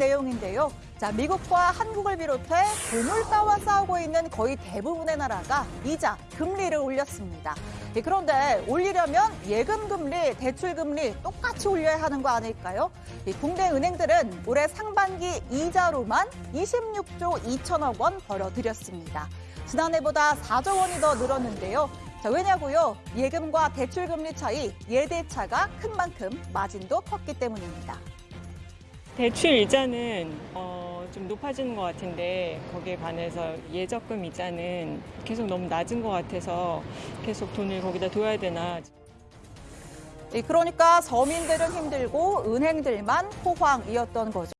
내용인데요. 자, 미국과 한국을 비롯해 고물가와 싸우고 있는 거의 대부분의 나라가 이자, 금리를 올렸습니다. 예, 그런데 올리려면 예금 금리, 대출 금리 똑같이 올려야 하는 거 아닐까요? 이 국내 은행들은 올해 상반기 이자로만 26조 2천억 원 벌어들였습니다. 지난해보다 4조 원이 더 늘었는데요. 자, 왜냐고요? 예금과 대출 금리 차이, 예대차가 큰 만큼 마진도 컸기 때문입니다. 대출 이자는 어, 좀 높아지는 것 같은데 거기에 반해서 예적금 이자는 계속 너무 낮은 것 같아서 계속 돈을 거기다 둬야 되나 이 그러니까 서민들은 힘들고 은행들만 호황이었던 거죠.